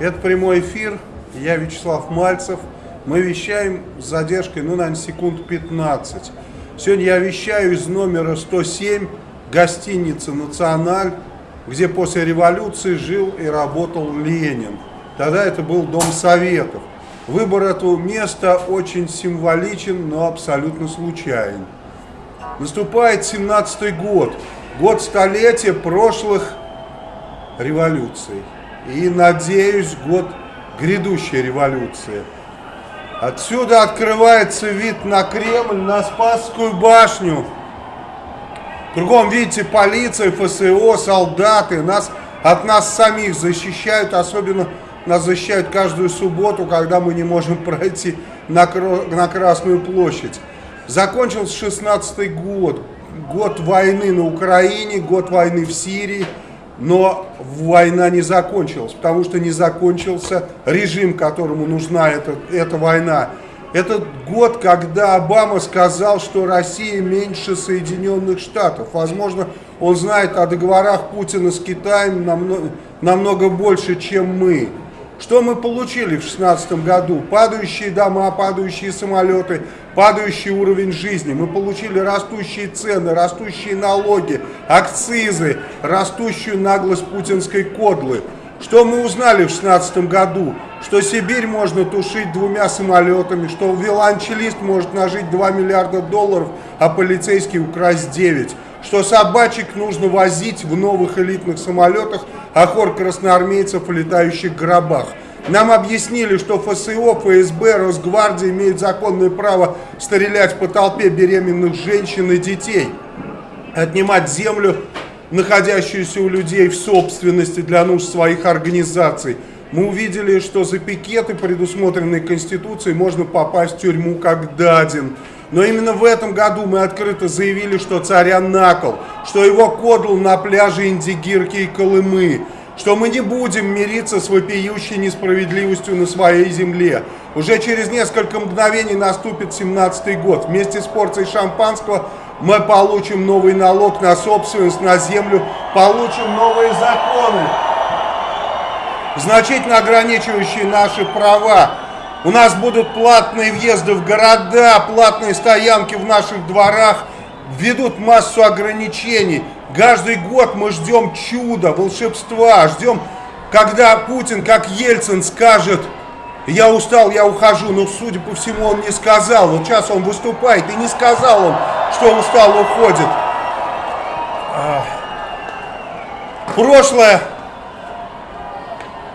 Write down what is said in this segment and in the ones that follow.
Это прямой эфир. Я Вячеслав Мальцев. Мы вещаем с задержкой, ну, наверное, секунд 15. Сегодня я вещаю из номера 107 гостиницы «Националь», где после революции жил и работал Ленин. Тогда это был Дом Советов. Выбор этого места очень символичен, но абсолютно случайен. Наступает 17-й год, год столетия прошлых революций. И, надеюсь, год грядущей революции. Отсюда открывается вид на Кремль, на Спасскую башню. Кругом, видите, полиция, ФСО, солдаты. Нас, от нас самих защищают, особенно нас защищают каждую субботу, когда мы не можем пройти на, на Красную площадь. Закончился 16 год, год войны на Украине, год войны в Сирии, но война не закончилась, потому что не закончился режим, которому нужна эта, эта война. Этот год, когда Обама сказал, что Россия меньше Соединенных Штатов. Возможно, он знает о договорах Путина с Китаем намного, намного больше, чем мы. Что мы получили в 2016 году? Падающие дома, падающие самолеты, падающий уровень жизни. Мы получили растущие цены, растущие налоги, акцизы, растущую наглость путинской кодлы. Что мы узнали в 2016 году? Что Сибирь можно тушить двумя самолетами, что велончелист может нажить 2 миллиарда долларов, а полицейский украсть 9 что собачек нужно возить в новых элитных самолетах, а хор красноармейцев в летающих гробах. Нам объяснили, что ФСО, ФСБ, Росгвардия имеют законное право стрелять по толпе беременных женщин и детей, отнимать землю, находящуюся у людей в собственности для нужд своих организаций. Мы увидели, что за пикеты, предусмотренные Конституцией, можно попасть в тюрьму как даден. Но именно в этом году мы открыто заявили, что царя накол, что его кодл на пляже Индигирки и Колымы, что мы не будем мириться с вопиющей несправедливостью на своей земле. Уже через несколько мгновений наступит 17-й год. Вместе с порцией шампанского мы получим новый налог на собственность, на землю, получим новые законы, значительно ограничивающие наши права. У нас будут платные въезды в города, платные стоянки в наших дворах, введут массу ограничений. Каждый год мы ждем чуда, волшебства, ждем, когда Путин, как Ельцин, скажет, я устал, я ухожу, но, судя по всему, он не сказал. Вот сейчас он выступает, и не сказал он, что устал, уходит. Прошлое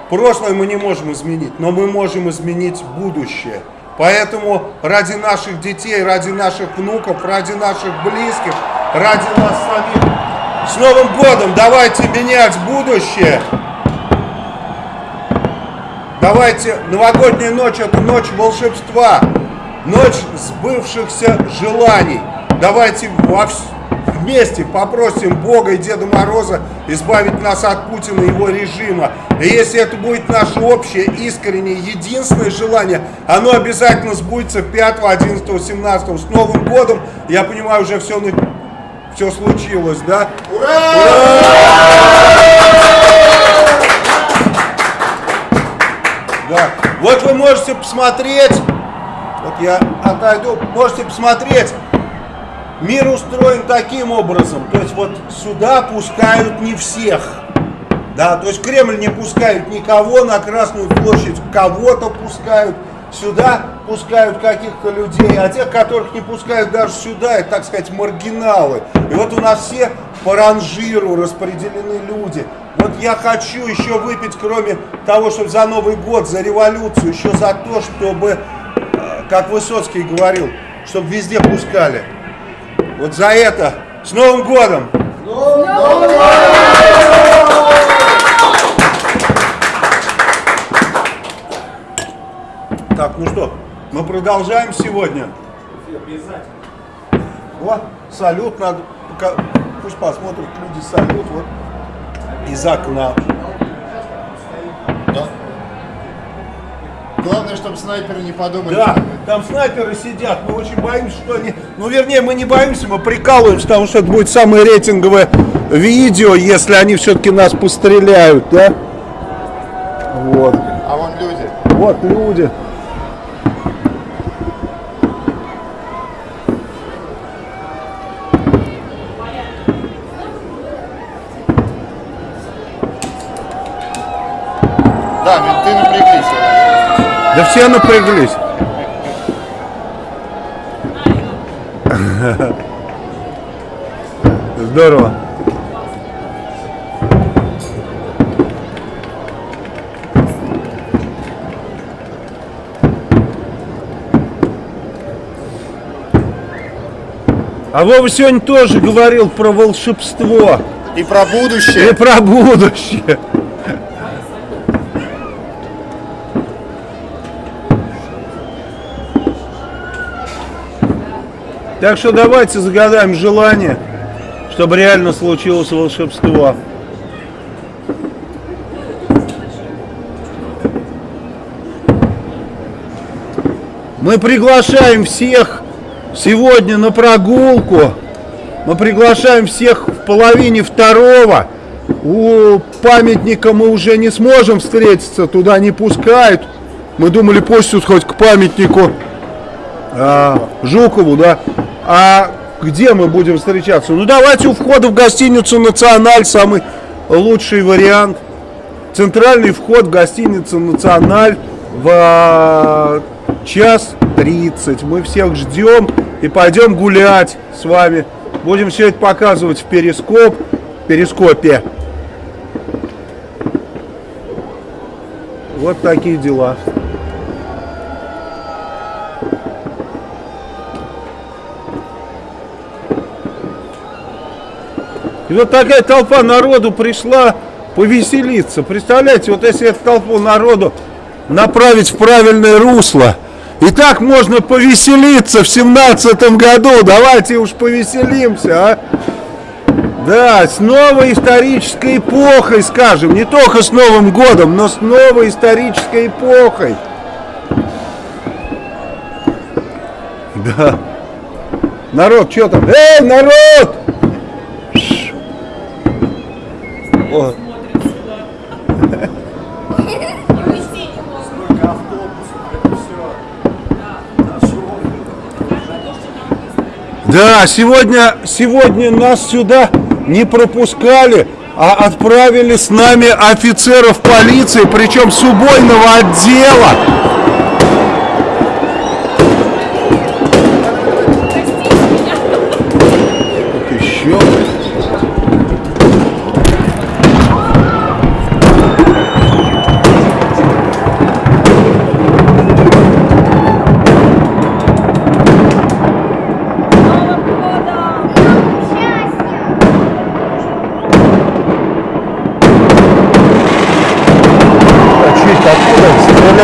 Прошлое мы не можем изменить, но мы можем изменить будущее. Поэтому ради наших детей, ради наших внуков, ради наших близких, ради нас самих, с Новым годом давайте менять будущее. Давайте, новогодняя ночь это ночь волшебства, ночь сбывшихся желаний. Давайте во всем вместе попросим Бога и Деда Мороза избавить нас от Путина и его режима. И если это будет наше общее, искреннее, единственное желание, оно обязательно сбудется 5, 11, 17. С Новым годом, я понимаю, уже все, все случилось, да? Ура! Да. Вот вы можете посмотреть, вот я отойду, можете посмотреть Мир устроен таким образом, то есть вот сюда пускают не всех. Да, то есть Кремль не пускают никого, на Красную площадь кого-то пускают, сюда пускают каких-то людей, а тех, которых не пускают даже сюда, это, так сказать, маргиналы. И вот у нас все по ранжиру распределены люди. Вот я хочу еще выпить, кроме того, чтобы за Новый год, за революцию, еще за то, чтобы, э, как Высоцкий говорил, чтобы везде пускали. Вот за это с Новым годом! С Новым! Так, ну что, мы продолжаем сегодня. Вот, салют надо, пусть посмотрят люди салют, вот, из окна. Да. Главное, чтобы снайперы не подумали. Да, там снайперы сидят, мы очень боимся, что они... Ну, вернее, мы не боимся, мы прикалываемся, потому что это будет самое рейтинговое видео, если они все-таки нас постреляют, да? Вот. А вон люди. Вот люди. Да, менты напряглись. Да все напряглись. Здорово. А Вова сегодня тоже говорил про волшебство И про и будущее. про будущее. Так что давайте загадаем желание, чтобы реально случилось волшебство. Мы приглашаем всех сегодня на прогулку. Мы приглашаем всех в половине второго. У памятника мы уже не сможем встретиться, туда не пускают. Мы думали пустят хоть к памятнику а, Жукову, да. А где мы будем встречаться? Ну давайте у входа в гостиницу Националь самый лучший вариант. Центральный вход в гостиницу Националь в а, час 30. Мы всех ждем и пойдем гулять с вами. Будем все это показывать в перископ, перископе. Вот такие дела. И вот такая толпа народу пришла повеселиться. Представляете, вот если эту толпу народу направить в правильное русло, и так можно повеселиться в семнадцатом году. Давайте уж повеселимся, а? Да, с новой исторической эпохой, скажем, не только с Новым годом, но с новой исторической эпохой. Да. Народ, что там? Эй, народ! О, Да, сегодня, сегодня нас сюда не пропускали, а отправили с нами офицеров полиции, причем с убойного отдела.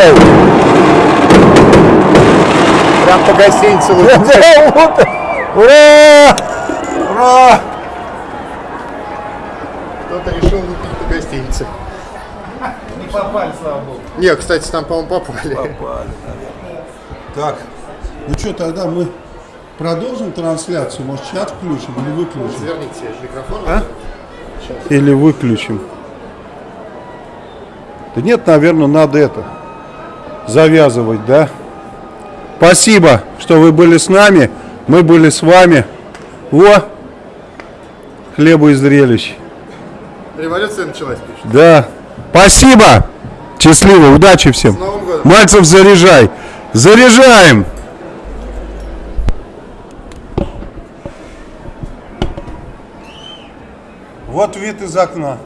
Стреляют? Прям по гостинице. Вот. Ура! Ура! Кто-то решил выпить по гостинице. Не попали, слава богу. Не, кстати, там, по-моему, попали. Так, ну что, тогда мы продолжим трансляцию? Может, чат включим или выключим? Верните микрофон. А? Или выключим? Да нет, наверное, надо это завязывать, да? Спасибо, что вы были с нами. Мы были с вами. Во! Хлеба и зрелищ. Революция началась, пишет. Да. Спасибо. Счастливо, удачи всем. С Новым годом. Мальцев, заряжай. Заряжаем. Вот вид из окна.